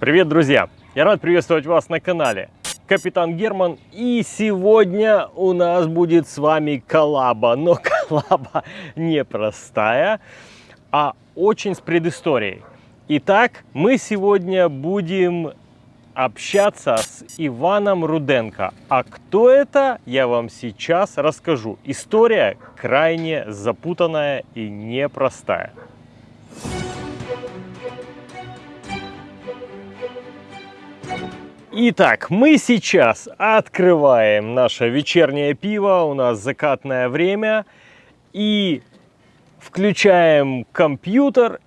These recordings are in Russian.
Привет, друзья! Я рад приветствовать вас на канале Капитан Герман. И сегодня у нас будет с вами коллаба. Но коллаба не простая, а очень с предысторией. Итак, мы сегодня будем общаться с Иваном Руденко. А кто это, я вам сейчас расскажу. История крайне запутанная и непростая. Итак, мы сейчас открываем наше вечернее пиво, у нас закатное время, и включаем компьютер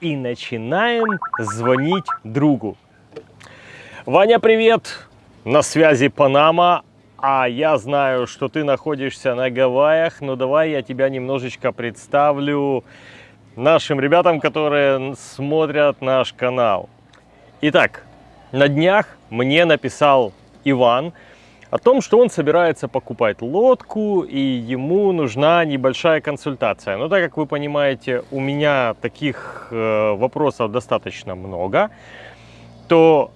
и начинаем звонить другу. Ваня, привет! На связи Панама, а я знаю, что ты находишься на Гавайях, но давай я тебя немножечко представлю нашим ребятам, которые смотрят наш канал. Итак, на днях мне написал Иван о том, что он собирается покупать лодку и ему нужна небольшая консультация. Но так как вы понимаете, у меня таких э, вопросов достаточно много, то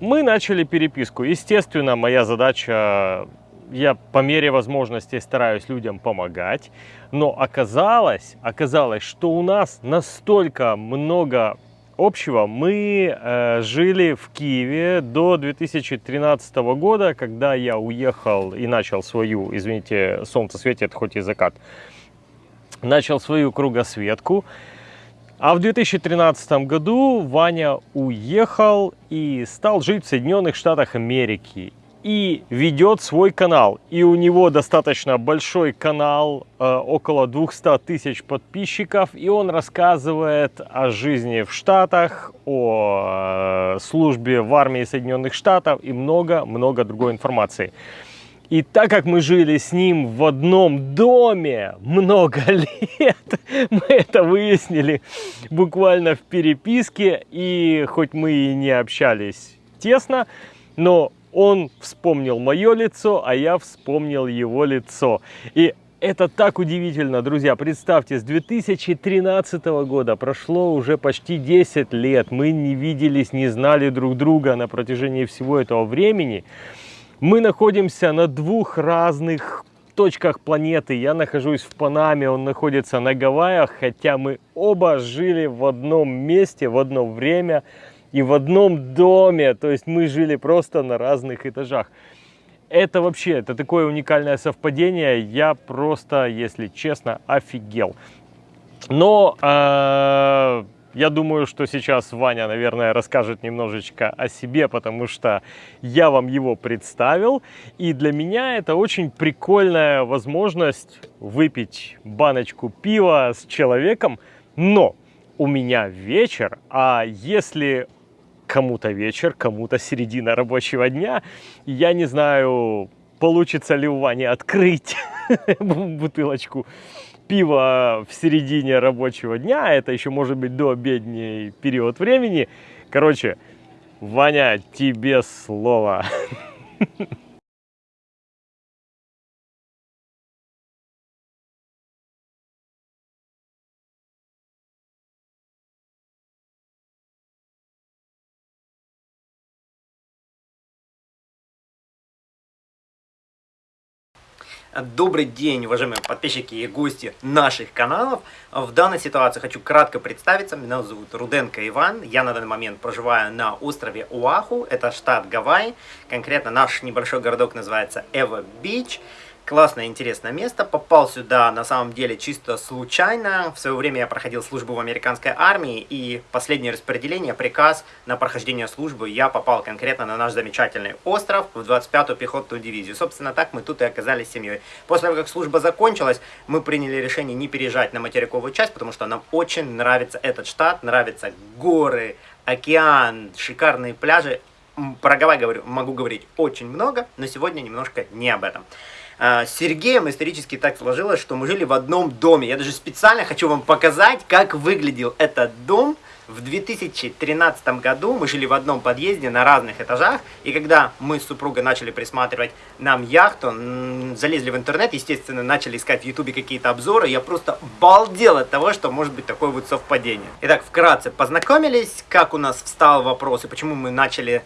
мы начали переписку. Естественно, моя задача, я по мере возможности стараюсь людям помогать, но оказалось, оказалось, что у нас настолько много общего. Мы э, жили в Киеве до 2013 года, когда я уехал и начал свою, извините, солнце светит, хоть и закат, начал свою кругосветку. А в 2013 году Ваня уехал и стал жить в Соединенных Штатах Америки. И ведет свой канал. И у него достаточно большой канал, э, около 200 тысяч подписчиков. И он рассказывает о жизни в Штатах, о э, службе в армии Соединенных Штатов и много-много другой информации. И так как мы жили с ним в одном доме много лет, мы это выяснили буквально в переписке. И хоть мы и не общались тесно, но он вспомнил мое лицо, а я вспомнил его лицо. И это так удивительно, друзья. Представьте, с 2013 года прошло уже почти 10 лет. Мы не виделись, не знали друг друга на протяжении всего этого времени. Мы находимся на двух разных точках планеты. Я нахожусь в Панаме, он находится на Гавайях, хотя мы оба жили в одном месте, в одно время и в одном доме. То есть мы жили просто на разных этажах. Это вообще, это такое уникальное совпадение. Я просто, если честно, офигел. Но э, я думаю, что сейчас Ваня, наверное, расскажет немножечко о себе, потому что я вам его представил. И для меня это очень прикольная возможность выпить баночку пива с человеком. Но у меня вечер, а если кому-то вечер, кому-то середина рабочего дня, я не знаю, получится ли у Вани открыть бутылочку пиво в середине рабочего дня, это еще может быть до обедний период времени. Короче, Ваня, тебе слово. Добрый день, уважаемые подписчики и гости наших каналов. В данной ситуации хочу кратко представиться. Меня зовут Руденко Иван. Я на данный момент проживаю на острове Уаху. Это штат Гавайи. Конкретно наш небольшой городок называется Эва Бич. Классное, интересное место. Попал сюда на самом деле чисто случайно. В свое время я проходил службу в американской армии. И последнее распределение, приказ на прохождение службы, я попал конкретно на наш замечательный остров в 25-ю пехотную дивизию. Собственно, так мы тут и оказались семьей. После того, как служба закончилась, мы приняли решение не переезжать на материковую часть, потому что нам очень нравится этот штат, нравятся горы, океан, шикарные пляжи. Про Гавайи говорю, могу говорить очень много, но сегодня немножко не об этом. А, с Сергеем исторически так сложилось, что мы жили в одном доме. Я даже специально хочу вам показать, как выглядел этот дом В 2013 году мы жили в одном подъезде на разных этажах, и когда мы с супругой начали присматривать нам яхту, залезли в интернет, естественно, начали искать в ютубе какие-то обзоры, я просто балдел от того, что может быть такое вот совпадение. Итак, вкратце познакомились, как у нас встал вопрос и почему мы начали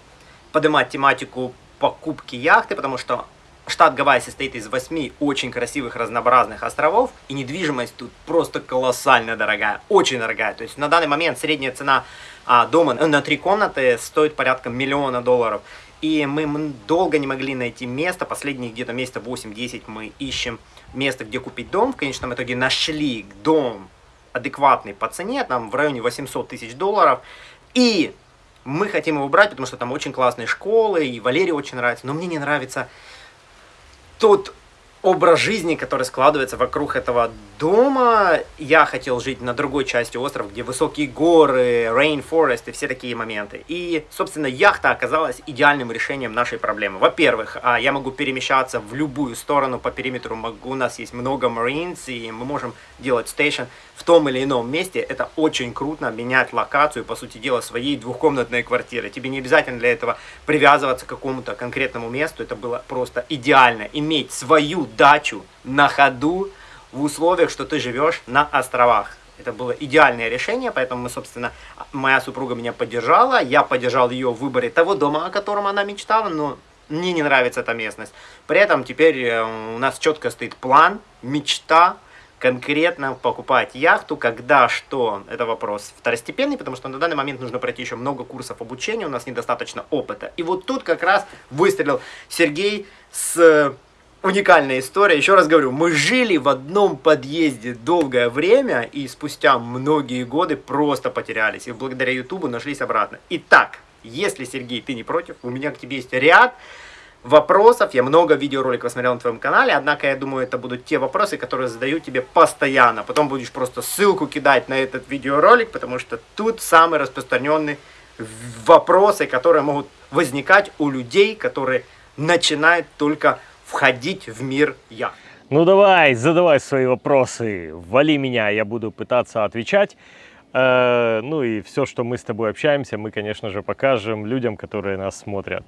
поднимать тематику покупки яхты, потому что штат Гавайи состоит из восьми очень красивых разнообразных островов, и недвижимость тут просто колоссально дорогая, очень дорогая. То есть на данный момент средняя цена а, дома на три комнаты стоит порядка миллиона долларов. И мы долго не могли найти место, последние где-то месяца 8-10 мы ищем место, где купить дом. В конечном итоге нашли дом адекватный по цене, там в районе 800 тысяч долларов. И мы хотим его брать, потому что там очень классные школы, и Валерий очень нравится. Но мне не нравится тот образ жизни, который складывается вокруг этого дома. Я хотел жить на другой части острова, где высокие горы, rainforest и все такие моменты. И, собственно, яхта оказалась идеальным решением нашей проблемы. Во-первых, а, я могу перемещаться в любую сторону по периметру. У нас есть много marines, и мы можем делать стейшн в том или ином месте. Это очень круто, менять локацию, по сути дела, своей двухкомнатной квартиры. Тебе не обязательно для этого привязываться к какому-то конкретному месту. Это было просто идеально. Иметь свою дачу на ходу, в условиях, что ты живешь на островах. Это было идеальное решение, поэтому мы, собственно, моя супруга меня поддержала, я поддержал ее в выборе того дома, о котором она мечтала, но мне не нравится эта местность. При этом теперь э, у нас четко стоит план, мечта, конкретно покупать яхту, когда, что, это вопрос второстепенный, потому что на данный момент нужно пройти еще много курсов обучения, у нас недостаточно опыта. И вот тут как раз выстрелил Сергей с уникальная история. Еще раз говорю, мы жили в одном подъезде долгое время и спустя многие годы просто потерялись. И благодаря Ютубу нашлись обратно. Итак, если, Сергей, ты не против, у меня к тебе есть ряд вопросов. Я много видеороликов смотрел на твоем канале, однако я думаю, это будут те вопросы, которые задаю тебе постоянно. Потом будешь просто ссылку кидать на этот видеоролик, потому что тут самые распространенные вопросы, которые могут возникать у людей, которые начинают только входить в мир я. Ну давай, задавай свои вопросы, вали меня, я буду пытаться отвечать. Э, ну и все, что мы с тобой общаемся, мы, конечно же, покажем людям, которые нас смотрят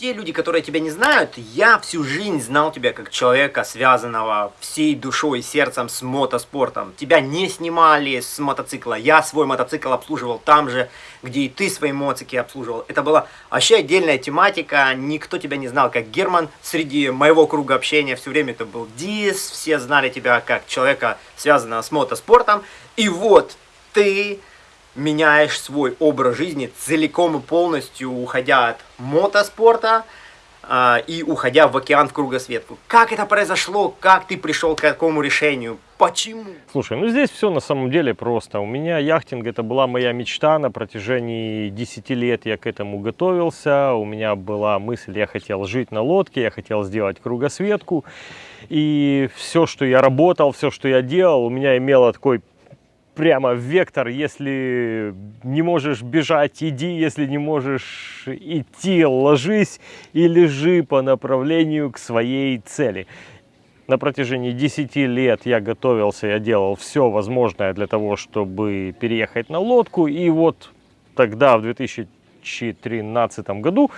те люди, которые тебя не знают, я всю жизнь знал тебя как человека, связанного всей душой и сердцем с мотоспортом. Тебя не снимали с мотоцикла, я свой мотоцикл обслуживал там же, где и ты свои мотоциклы обслуживал. Это была вообще отдельная тематика, никто тебя не знал как Герман. Среди моего круга общения все время это был Дис, все знали тебя как человека, связанного с мотоспортом. И вот ты меняешь свой образ жизни целиком и полностью, уходя от мотоспорта э, и уходя в океан в кругосветку. Как это произошло? Как ты пришел к такому решению? Почему? Слушай, ну здесь все на самом деле просто. У меня яхтинг это была моя мечта на протяжении 10 лет я к этому готовился. У меня была мысль, я хотел жить на лодке, я хотел сделать кругосветку. И все, что я работал, все, что я делал, у меня имело такой прямо вектор. Если не можешь бежать, иди. Если не можешь идти, ложись и лежи по направлению к своей цели. На протяжении 10 лет я готовился, я делал все возможное для того, чтобы переехать на лодку. И вот тогда, в 2013 году,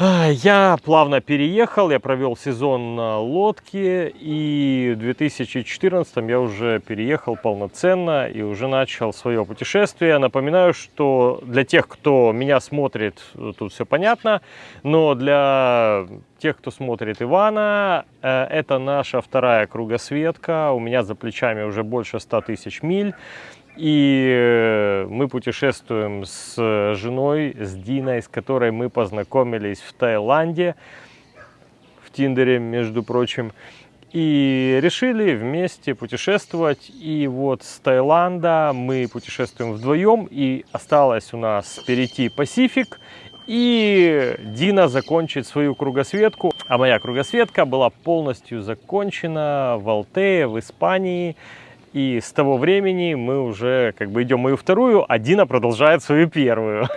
я плавно переехал, я провел сезон на лодке, и в 2014 я уже переехал полноценно и уже начал свое путешествие. Напоминаю, что для тех, кто меня смотрит, тут все понятно, но для тех, кто смотрит Ивана, э, это наша вторая кругосветка. У меня за плечами уже больше 100 тысяч миль. И э, мы путешествуем с женой, с Диной, с которой мы познакомились в Таиланде, в Тиндере, между прочим. И решили вместе путешествовать. И вот с Таиланда мы путешествуем вдвоем. И осталось у нас перейти Пасифик. И Дина закончит свою кругосветку. А моя кругосветка была полностью закончена в Алтее, в Испании. И с того времени мы уже как бы идем мою вторую, а Дина продолжает свою первую.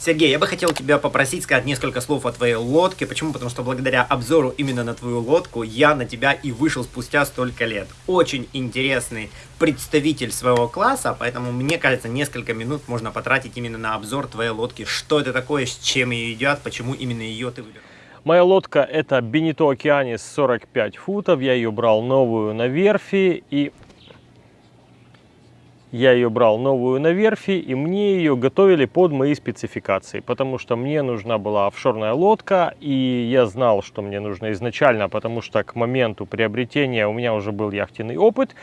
Сергей, я бы хотел тебя попросить сказать несколько слов о твоей лодке. Почему? Потому что благодаря обзору именно на твою лодку я на тебя и вышел спустя столько лет. Очень интересный представитель своего класса, поэтому мне кажется, несколько минут можно потратить именно на обзор твоей лодки. Что это такое, с чем ее едят, почему именно ее ты выбрал. Моя лодка это Бенито Океанис 45 футов. Я ее брал новую на верфи и я ее брал новую на верфи, и мне ее готовили под мои спецификации, потому что мне нужна была офшорная лодка, и я знал, что мне нужно изначально, потому что к моменту приобретения у меня уже был яхтенный опыт,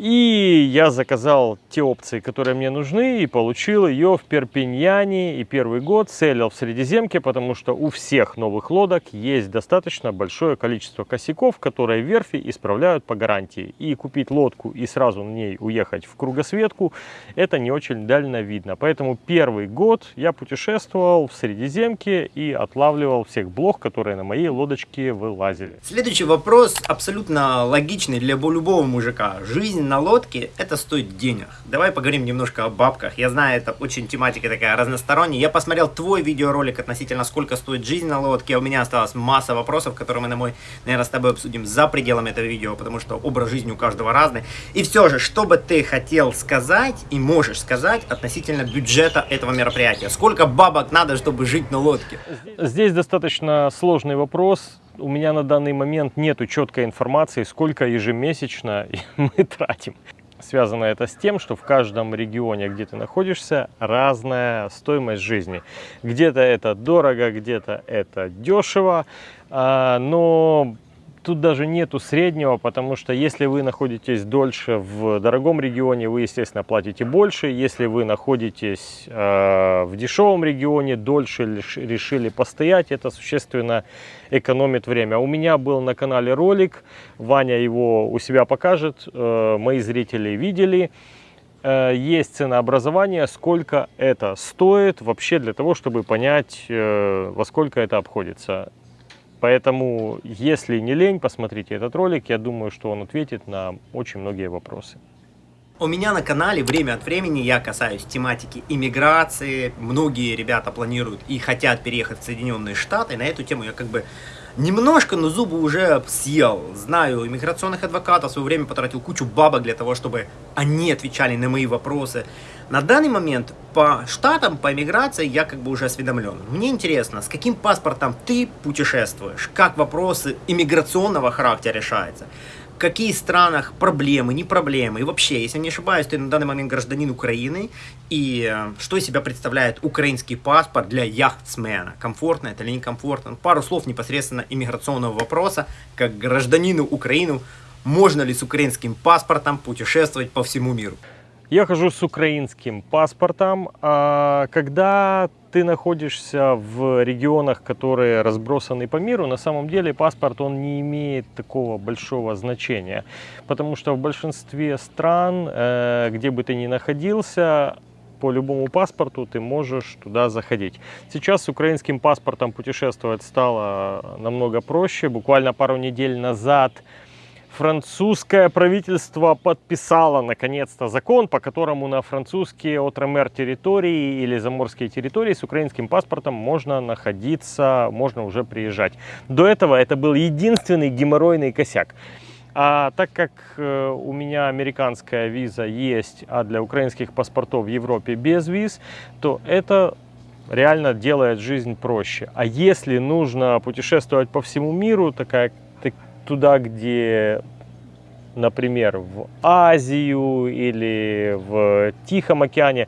и я заказал те опции, которые мне нужны, и получил ее в Перпиньяне. И первый год целил в Средиземке, потому что у всех новых лодок есть достаточно большое количество косяков, которые верфи исправляют по гарантии. И купить лодку и сразу на ней уехать в кругосветку, это не очень дальновидно. Поэтому первый год я путешествовал в Средиземке и отлавливал всех блох, которые на моей лодочке вылазили. Следующий вопрос абсолютно логичный для любого мужика. Жизнь на лодке, это стоит денег. Давай поговорим немножко о бабках. Я знаю, это очень тематика такая разносторонняя. Я посмотрел твой видеоролик относительно сколько стоит жизнь на лодке. У меня осталась масса вопросов, которые мы на мой, наверное, с тобой обсудим за пределами этого видео, потому что образ жизни у каждого разный. И все же, что бы ты хотел сказать и можешь сказать относительно бюджета этого мероприятия? Сколько бабок надо, чтобы жить на лодке? Здесь достаточно сложный вопрос у меня на данный момент нету четкой информации, сколько ежемесячно мы тратим. Связано это с тем, что в каждом регионе, где ты находишься, разная стоимость жизни. Где-то это дорого, где-то это дешево, а, но тут даже нету среднего, потому что если вы находитесь дольше в дорогом регионе, вы, естественно, платите больше. Если вы находитесь э, в дешевом регионе, дольше решили постоять, это существенно экономит время. У меня был на канале ролик, Ваня его у себя покажет, э, мои зрители видели э, есть ценообразование, сколько это стоит вообще для того, чтобы понять, э, во сколько это обходится. Поэтому, если не лень, посмотрите этот ролик. Я думаю, что он ответит на очень многие вопросы. У меня на канале время от времени я касаюсь тематики иммиграции. Многие ребята планируют и хотят переехать в Соединенные Штаты. На эту тему я как бы немножко, но зубы уже съел. Знаю иммиграционных адвокатов, в свое время потратил кучу бабок для того, чтобы они отвечали на мои вопросы. На данный момент по штатам, по иммиграции я как бы уже осведомлен. Мне интересно, с каким паспортом ты путешествуешь, как вопросы иммиграционного характера решаются в каких странах проблемы, не проблемы. И вообще, если не ошибаюсь, ты на данный момент гражданин Украины. И э, что из себя представляет украинский паспорт для яхтсмена? Комфортно это или некомфортно? Пару слов непосредственно иммиграционного вопроса. Как гражданину Украины, можно ли с украинским паспортом путешествовать по всему миру? Я хожу с украинским паспортом. А когда ты находишься в регионах, которые разбросаны по миру, на самом деле паспорт он не имеет такого большого значения. Потому что в большинстве стран, э, где бы ты ни находился, по любому паспорту ты можешь туда заходить. Сейчас с украинским паспортом путешествовать стало намного проще. Буквально пару недель назад французское правительство подписало наконец-то закон, по которому на французские отромер территории или заморские территории с украинским паспортом можно находиться, можно уже приезжать. До этого это был единственный геморройный косяк. А так как э, у меня американская виза есть, а для украинских паспортов в Европе без виз, то это реально делает жизнь проще. А если нужно путешествовать по всему миру, такая туда, где, например, в Азию или в Тихом океане,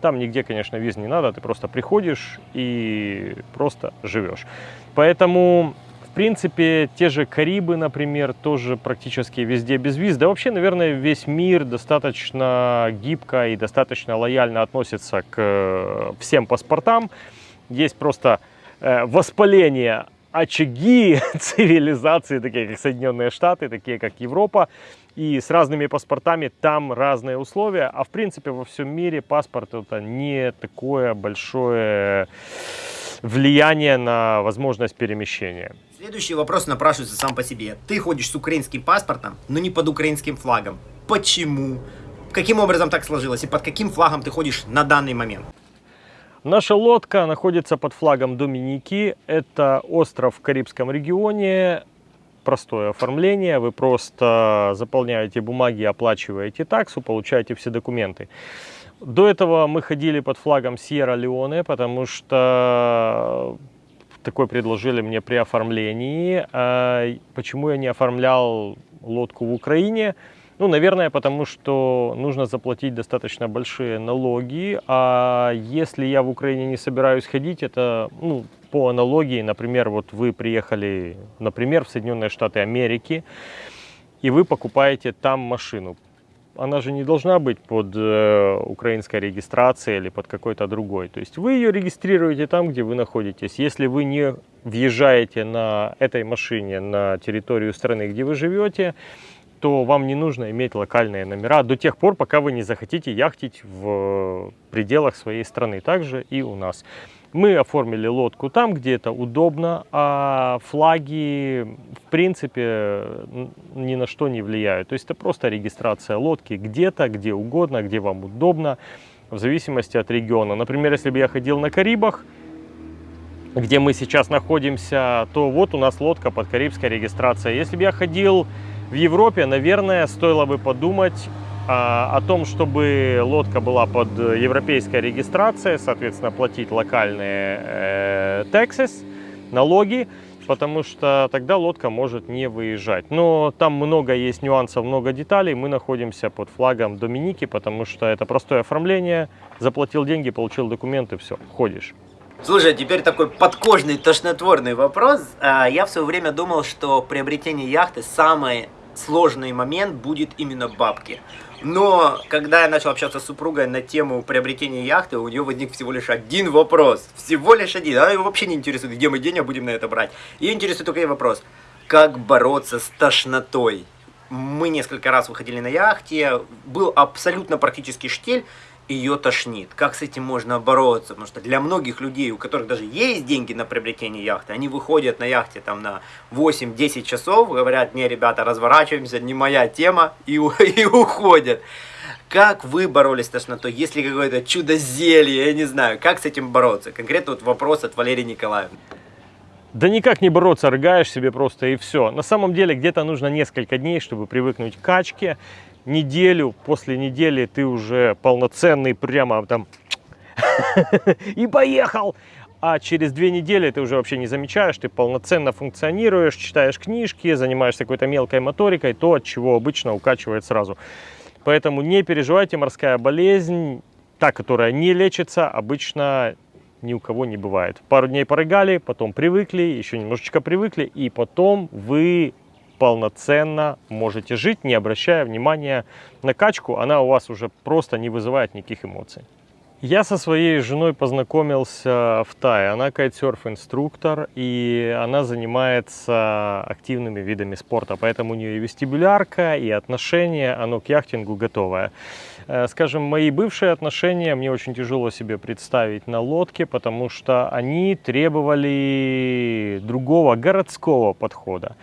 там нигде, конечно, виз не надо, ты просто приходишь и просто живешь. Поэтому, в принципе, те же Карибы, например, тоже практически везде без виз. Да вообще, наверное, весь мир достаточно гибко и достаточно лояльно относится к э, всем паспортам. Есть просто э, воспаление очаги цивилизации, такие как Соединенные Штаты, такие как Европа. И с разными паспортами там разные условия. А в принципе во всем мире паспорт это не такое большое влияние на возможность перемещения. Следующий вопрос напрашивается сам по себе. Ты ходишь с украинским паспортом, но не под украинским флагом. Почему? Каким образом так сложилось? И под каким флагом ты ходишь на данный момент? Наша лодка находится под флагом Доминики. Это остров в Карибском регионе. Простое оформление. Вы просто заполняете бумаги, оплачиваете таксу, получаете все документы. До этого мы ходили под флагом Сьерра-Леоне, потому что такое предложили мне при оформлении. А почему я не оформлял лодку в Украине? Ну, наверное, потому что нужно заплатить достаточно большие налоги, а если я в Украине не собираюсь ходить, это, ну, по аналогии, например, вот вы приехали, например, в Соединенные Штаты Америки, и вы покупаете там машину. Она же не должна быть под э, украинской регистрацией или под какой-то другой. То есть вы ее регистрируете там, где вы находитесь. Если вы не въезжаете на этой машине на территорию страны, где вы живете, то вам не нужно иметь локальные номера до тех пор, пока вы не захотите яхтить в пределах своей страны. Также и у нас. Мы оформили лодку там, где это удобно, а флаги, в принципе, ни на что не влияют. То есть это просто регистрация лодки где-то, где угодно, где вам удобно, в зависимости от региона. Например, если бы я ходил на Карибах, где мы сейчас находимся, то вот у нас лодка под карибской регистрацией. Если бы я ходил в Европе, наверное, стоило бы подумать а, о том, чтобы лодка была под европейской регистрацией, соответственно, платить локальные э, taxes, налоги, потому что тогда лодка может не выезжать. Но там много есть нюансов, много деталей. Мы находимся под флагом Доминики, потому что это простое оформление. Заплатил деньги, получил документы, все, ходишь. Слушай, а теперь такой подкожный, тошнотворный вопрос. А, я в свое время думал, что приобретение яхты самое сложный момент будет именно бабки. Но когда я начал общаться с супругой на тему приобретения яхты, у нее возник всего лишь один вопрос. Всего лишь один. Она его вообще не интересует, где мы денег будем на это брать. Ее интересует только вопрос. Как бороться с тошнотой? Мы несколько раз выходили на яхте, был абсолютно практически штиль, ее тошнит. Как с этим можно бороться? Потому что для многих людей, у которых даже есть деньги на приобретение яхты, они выходят на яхте там на 8-10 часов, говорят, не, ребята, разворачиваемся, не моя тема, и, и уходят. Как вы боролись с тошнотой? Есть ли какое-то чудо-зелье? Я не знаю. Как с этим бороться? Конкретно вот вопрос от Валерии Николаевны. Да никак не бороться, рыгаешь себе просто и все. На самом деле где-то нужно несколько дней, чтобы привыкнуть к качке неделю, после недели ты уже полноценный, прямо там и поехал. А через две недели ты уже вообще не замечаешь, ты полноценно функционируешь, читаешь книжки, занимаешься какой-то мелкой моторикой, то, от чего обычно укачивает сразу. Поэтому не переживайте, морская болезнь, та, которая не лечится, обычно ни у кого не бывает. Пару дней порыгали, потом привыкли, еще немножечко привыкли, и потом вы полноценно можете жить, не обращая внимания на качку. Она у вас уже просто не вызывает никаких эмоций. Я со своей женой познакомился в Тае. Она кайтсерф-инструктор, и она занимается активными видами спорта. Поэтому у нее и вестибулярка, и отношение, оно к яхтингу готовое. Э, скажем, мои бывшие отношения мне очень тяжело себе представить на лодке, потому что они требовали другого городского подхода.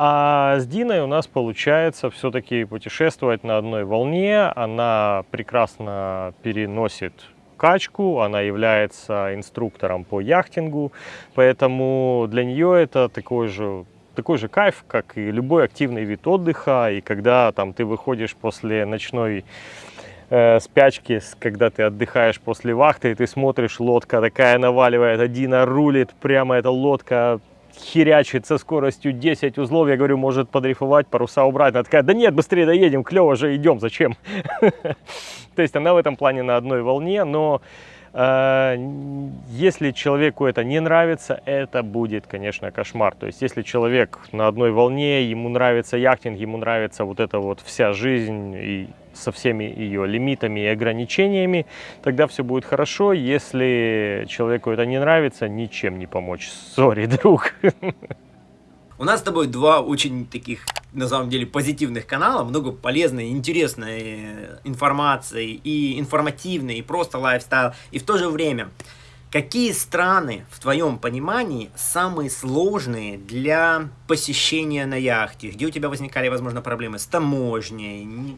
А с Диной у нас получается все-таки путешествовать на одной волне. Она прекрасно переносит качку, она является инструктором по яхтингу, поэтому для нее это такой же такой же кайф, как и любой активный вид отдыха, и когда там ты выходишь после ночной э, спячки, когда ты отдыхаешь после вахты, и ты смотришь, лодка такая наваливает, Дина рулит, прямо эта лодка херячит со скоростью 10 узлов, я говорю, может подрифовать, паруса убрать. Она такая, да нет, быстрее доедем, клево же идем, зачем? То есть она в этом плане на одной волне, но э, если человеку это не нравится, это будет, конечно, кошмар. То есть если человек на одной волне, ему нравится яхтинг, ему нравится вот эта вот вся жизнь и со всеми ее лимитами и ограничениями, тогда все будет хорошо. Если человеку это не нравится, ничем не помочь. Sorry, друг. У нас с тобой два очень таких, на самом деле, позитивных канала, много полезной, интересной информации, и информативной, и просто lifestyle, и в то же время, какие страны, в твоем понимании, самые сложные для посещения на яхте, где у тебя возникали, возможно, проблемы с таможней,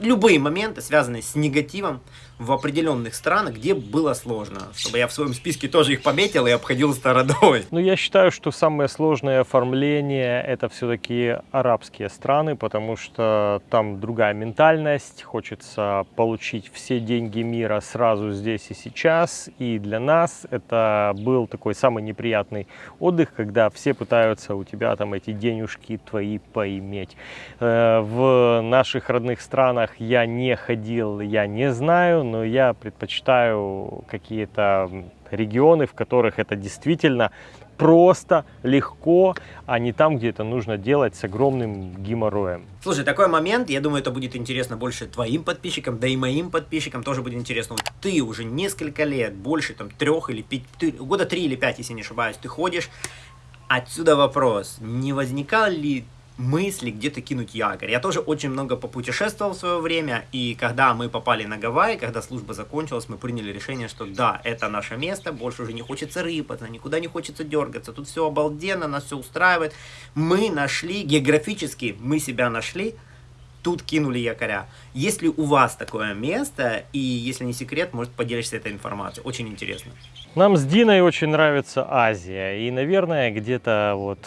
любые моменты, связанные с негативом, в определенных странах, где было сложно, чтобы я в своем списке тоже их пометил и обходил стороной. Ну, я считаю, что самое сложное оформление это все-таки арабские страны, потому что там другая ментальность, хочется получить все деньги мира сразу здесь и сейчас, и для нас это был такой самый неприятный отдых, когда все пытаются у тебя там эти денежки твои поиметь. Э, в наших родных странах я не ходил, я не знаю, но я предпочитаю какие-то регионы, в которых это действительно просто, легко, а не там, где это нужно делать с огромным геморроем. Слушай, такой момент, я думаю, это будет интересно больше твоим подписчикам, да и моим подписчикам тоже будет интересно. Вот ты уже несколько лет, больше там трех или пять, года три или пять, если не ошибаюсь, ты ходишь. Отсюда вопрос, не возникал ли мысли где-то кинуть якорь. Я тоже очень много попутешествовал в свое время, и когда мы попали на Гавайи, когда служба закончилась, мы приняли решение, что да, это наше место, больше уже не хочется рыпаться, никуда не хочется дергаться, тут все обалденно, нас все устраивает. Мы нашли, географически мы себя нашли, тут кинули якоря. Если у вас такое место, и если не секрет, может поделишься этой информацией, очень интересно. Нам с Диной очень нравится Азия, и, наверное, где-то вот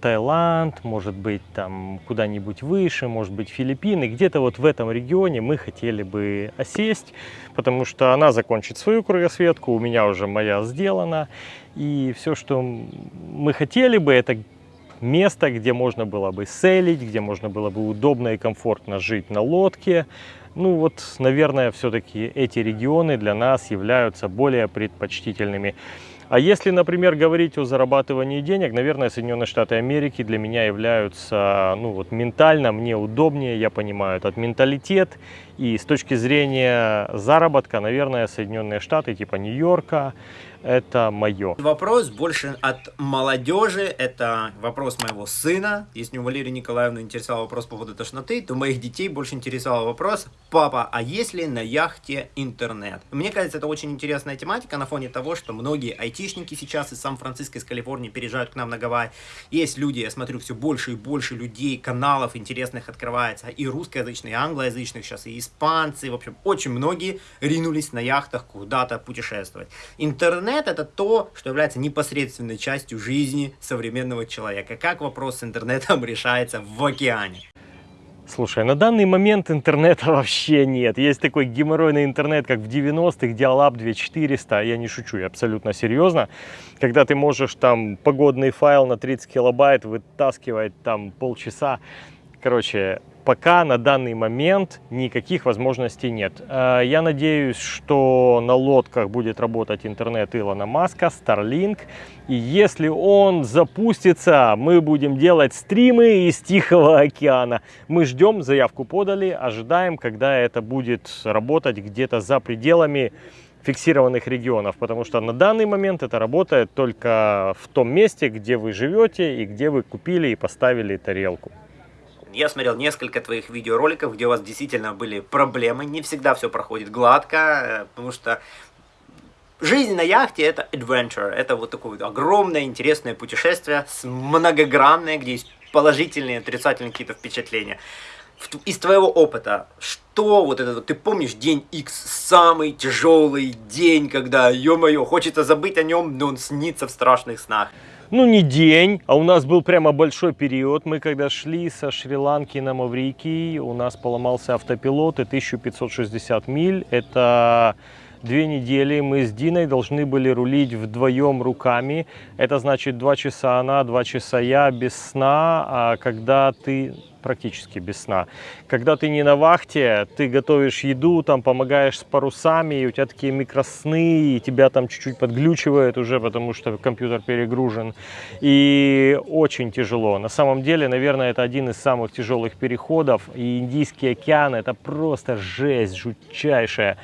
Таиланд, может быть там куда-нибудь выше, может быть Филиппины. Где-то вот в этом регионе мы хотели бы осесть, потому что она закончит свою кругосветку, у меня уже моя сделана. И все, что мы хотели бы, это место, где можно было бы селить, где можно было бы удобно и комфортно жить на лодке. Ну вот, наверное, все-таки эти регионы для нас являются более предпочтительными. А если, например, говорить о зарабатывании денег, наверное, Соединенные Штаты Америки для меня являются, ну вот ментально мне удобнее, я понимаю этот менталитет. И с точки зрения заработка, наверное, Соединенные Штаты, типа Нью-Йорка, это мое. Вопрос больше от молодежи, это вопрос моего сына. Если у Валерии Николаевны интересовал вопрос по поводу тошноты, то моих детей больше интересовал вопрос, папа, а есть ли на яхте интернет? Мне кажется, это очень интересная тематика на фоне того, что многие айтишники сейчас из Сан-Франциско, из Калифорнии переезжают к нам на Гавайи. Есть люди, я смотрю, все больше и больше людей, каналов интересных открывается, и русскоязычных, и англоязычных сейчас, и испанцы, в общем, очень многие ринулись на яхтах куда-то путешествовать. Интернет интернет это то, что является непосредственной частью жизни современного человека. Как вопрос с интернетом решается в океане? Слушай, на данный момент интернета вообще нет. Есть такой геморройный интернет, как в 90-х, Dialab 2400. Я не шучу, я абсолютно серьезно. Когда ты можешь там погодный файл на 30 килобайт вытаскивать там полчаса. Короче, пока на данный момент никаких возможностей нет. Э, я надеюсь, что на лодках будет работать интернет Илона Маска, Starlink. И если он запустится, мы будем делать стримы из Тихого океана. Мы ждем, заявку подали, ожидаем, когда это будет работать где-то за пределами фиксированных регионов, потому что на данный момент это работает только в том месте, где вы живете и где вы купили и поставили тарелку. Я смотрел несколько твоих видеороликов, где у вас действительно были проблемы. Не всегда все проходит гладко, э, потому что жизнь на яхте это adventure. Это вот такое огромное интересное путешествие, многогранное, где есть положительные отрицательные какие-то впечатления. Из твоего опыта, что вот это, ты помнишь день X, самый тяжелый день, когда, ё-моё, хочется забыть о нем, но он снится в страшных снах? Ну не день, а у нас был прямо большой период. Мы когда шли со Шри-Ланки на Маврикий, у нас поломался автопилот и 1560 миль. Это две недели мы с Диной должны были рулить вдвоем руками. Это значит два часа она, два часа я без сна. А когда ты практически без сна. Когда ты не на вахте, ты готовишь еду, там помогаешь с парусами, и у тебя такие микросны, и тебя там чуть-чуть подглючивает уже, потому что компьютер перегружен. И очень тяжело. На самом деле, наверное, это один из самых тяжелых переходов. И Индийский океан это просто жесть жутчайшая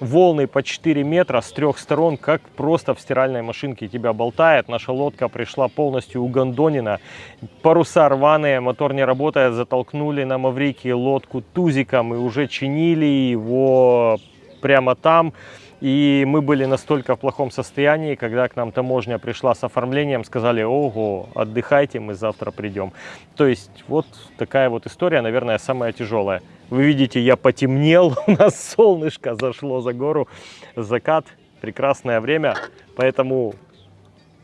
волны по 4 метра с трех сторон, как просто в стиральной машинке тебя болтает. Наша лодка пришла полностью угандонена, паруса рваные, мотор не работает, затолкнули на Маврикии лодку тузиком и уже чинили его прямо там. И мы были настолько в плохом состоянии, когда к нам таможня пришла с оформлением, сказали, ого, отдыхайте, мы завтра придем. То есть вот такая вот история, наверное, самая тяжелая. Вы видите, я потемнел, у нас солнышко зашло за гору, закат, прекрасное время, поэтому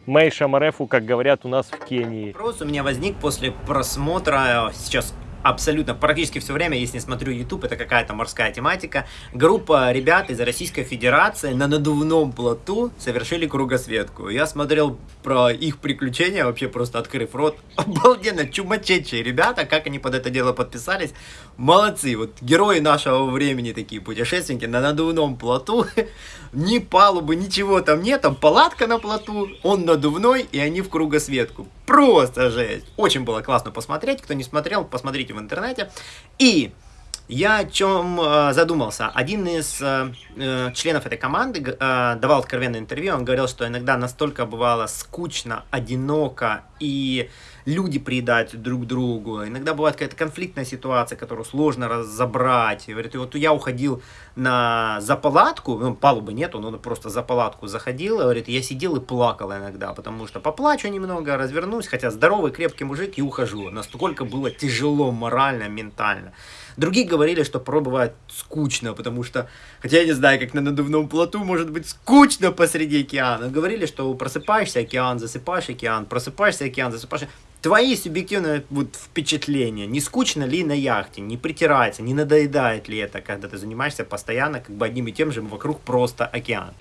Мэй Шамарефу, как говорят у нас в Кении. Вопрос у меня возник после просмотра сейчас абсолютно практически все время, если не смотрю YouTube, это какая-то морская тематика. Группа ребят из Российской Федерации на надувном плоту совершили кругосветку. Я смотрел про их приключения, вообще просто открыв рот. Обалденно, чумачечие ребята, как они под это дело подписались. Молодцы, вот герои нашего времени такие путешественники на надувном плоту. Ни палубы, ничего там нет, там палатка на плоту, он надувной, и они в кругосветку. Просто жесть. Очень было классно посмотреть. Кто не смотрел, посмотрите в интернете. И я о чем э, задумался. Один из э, э, членов этой команды э, давал откровенное интервью. Он говорил, что иногда настолько бывало скучно, одиноко и люди приедают друг другу. Иногда бывает какая-то конфликтная ситуация, которую сложно разобрать. И говорит, и вот я уходил на за палатку, ну, палубы нету, но просто за палатку заходил. И говорит, я сидел и плакал иногда, потому что поплачу немного, развернусь, хотя здоровый, крепкий мужик и ухожу. Настолько было тяжело морально, ментально. Другие говорили, что порой бывает скучно, потому что, хотя я не знаю, как на надувном плоту может быть скучно посреди океана. Говорили, что просыпаешься океан, засыпаешь океан, просыпаешься океан, засыпаешь. Твои субъективные вот, впечатления, не скучно ли на яхте, не притирается, не надоедает ли это, когда ты занимаешься постоянно как бы одним и тем же вокруг просто океан.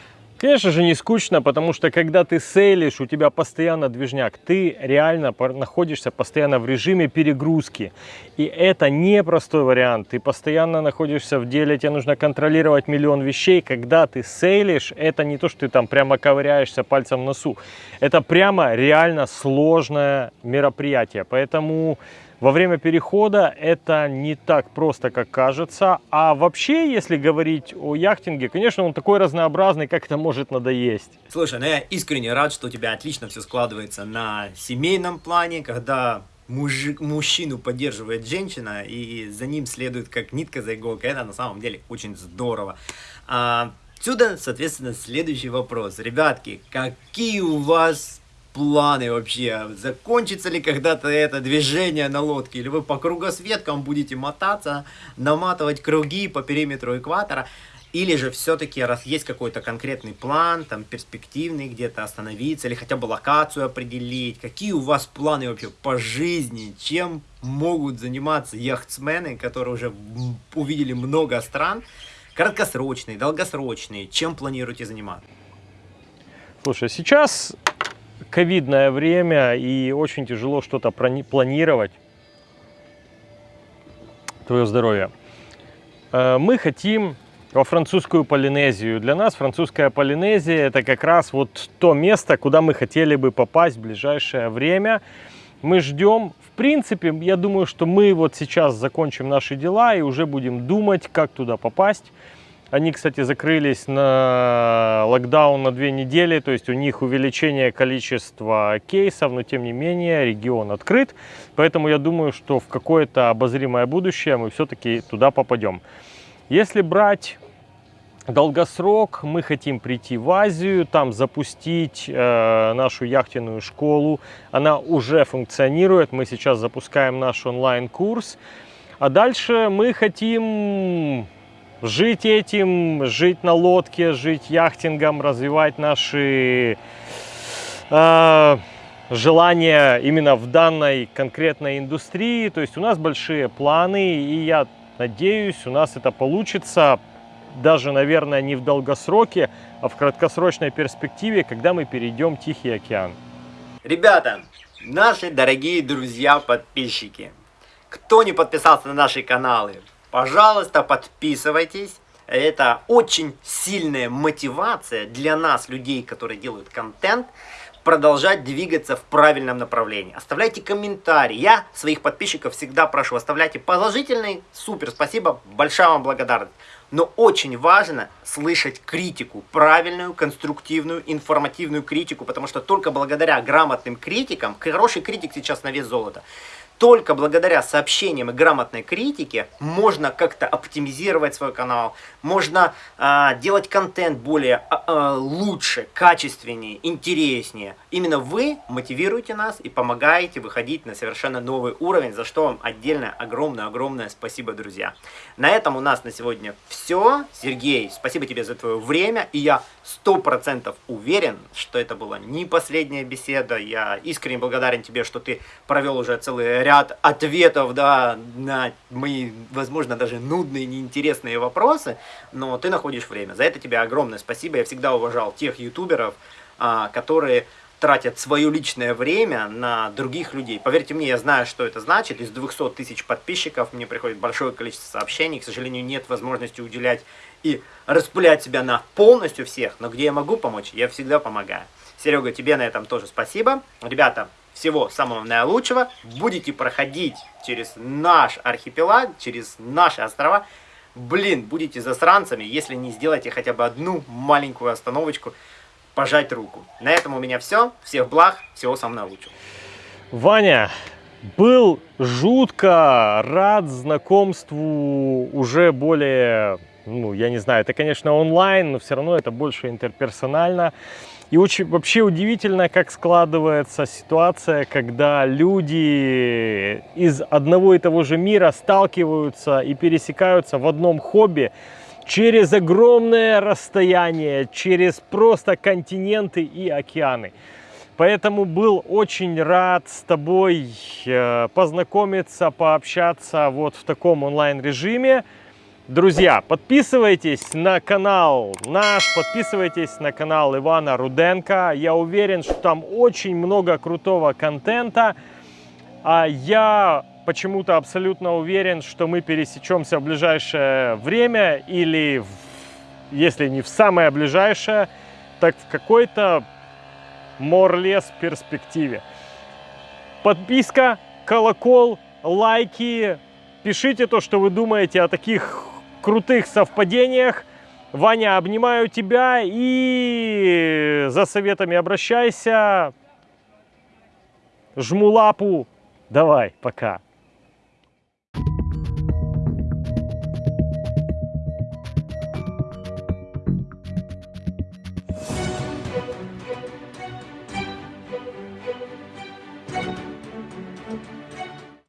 Конечно же не скучно, потому что когда ты сейлишь, у тебя постоянно движняк, ты реально находишься постоянно в режиме перегрузки. И это непростой вариант, ты постоянно находишься в деле, тебе нужно контролировать миллион вещей. Когда ты сейлишь, это не то, что ты там прямо ковыряешься пальцем в носу. Это прямо реально сложное мероприятие, поэтому во время перехода это не так просто, как кажется. А вообще, если говорить о яхтинге, конечно, он такой разнообразный, как это может надоесть. Слушай, ну я искренне рад, что у тебя отлично все складывается на семейном плане, когда мужик, мужчину поддерживает женщина, и за ним следует как нитка за иголкой. Это на самом деле очень здорово. А, отсюда, соответственно, следующий вопрос. Ребятки, какие у вас планы вообще? Закончится ли когда-то это движение на лодке? Или вы по кругосветкам будете мотаться, наматывать круги по периметру экватора? Или же все-таки, раз есть какой-то конкретный план, там перспективный где-то остановиться, или хотя бы локацию определить, какие у вас планы вообще по жизни, чем могут заниматься яхтсмены, которые уже увидели много стран, краткосрочные, долгосрочные, чем планируете заниматься? Слушай, сейчас ковидное время и очень тяжело что-то планировать. Твое здоровье. Э, мы хотим во французскую Полинезию. Для нас французская Полинезия это как раз вот то место, куда мы хотели бы попасть в ближайшее время. Мы ждем, в принципе, я думаю, что мы вот сейчас закончим наши дела и уже будем думать, как туда попасть. Они, кстати, закрылись на локдаун на две недели, то есть у них увеличение количества кейсов, но тем не менее регион открыт. Поэтому я думаю, что в какое-то обозримое будущее мы все-таки туда попадем. Если брать долгосрок, мы хотим прийти в Азию, там запустить э, нашу яхтенную школу. Она уже функционирует, мы сейчас запускаем наш онлайн-курс. А дальше мы хотим жить этим, жить на лодке, жить яхтингом, развивать наши э, желания именно в данной конкретной индустрии. То есть у нас большие планы, и я надеюсь, у нас это получится даже, наверное, не в долгосроке, а в краткосрочной перспективе, когда мы перейдем Тихий океан. Ребята, наши дорогие друзья, подписчики, кто не подписался на наши каналы, Пожалуйста, подписывайтесь. Это очень сильная мотивация для нас, людей, которые делают контент, продолжать двигаться в правильном направлении. Оставляйте комментарии. Я своих подписчиков всегда прошу, оставляйте положительный. Супер, спасибо, большая вам благодарность. Но очень важно слышать критику, правильную, конструктивную, информативную критику, потому что только благодаря грамотным критикам, хороший критик сейчас на вес золота, только благодаря сообщениям и грамотной критике можно как-то оптимизировать свой канал, можно а, делать контент более а, а, лучше, качественнее, интереснее. Именно вы мотивируете нас и помогаете выходить на совершенно новый уровень, за что вам отдельно огромное-огромное спасибо, друзья. На этом у нас на сегодня все. Сергей, спасибо тебе за твое время, и я сто процентов уверен, что это была не последняя беседа. Я искренне благодарен тебе, что ты провел уже целый ряд ответов да, на мои, возможно, даже нудные, неинтересные вопросы, но ты находишь время. За это тебе огромное спасибо. Я всегда уважал тех ютуберов, а, которые тратят свое личное время на других людей. Поверьте мне, я знаю, что это значит. Из 200 тысяч подписчиков мне приходит большое количество сообщений. К сожалению, нет возможности уделять и распылять себя на полностью всех. Но где я могу помочь, я всегда помогаю. Серега, тебе на этом тоже спасибо. Ребята, всего самого наилучшего. Будете проходить через наш архипелаг, через наши острова. Блин, будете засранцами, если не сделаете хотя бы одну маленькую остановочку пожать руку. На этом у меня все. Всех благ, всего самого наилучшего. Ваня, был жутко рад знакомству уже более, ну, я не знаю, это, конечно, онлайн, но все равно это больше интерперсонально. И очень вообще удивительно, как складывается ситуация, когда люди из одного и того же мира сталкиваются и пересекаются в одном хобби, через огромное расстояние, через просто континенты и океаны. Поэтому был очень рад с тобой э, познакомиться, пообщаться вот в таком онлайн-режиме. Друзья, подписывайтесь на канал наш, подписывайтесь на канал Ивана Руденко. Я уверен, что там очень много крутого контента. А я почему-то абсолютно уверен, что мы пересечемся в ближайшее время или, в, если не в самое ближайшее, так в какой-то морлес перспективе. Подписка, колокол, лайки. Пишите то, что вы думаете о таких крутых совпадениях. Ваня, обнимаю тебя и за советами обращайся. Жму лапу. Давай, пока.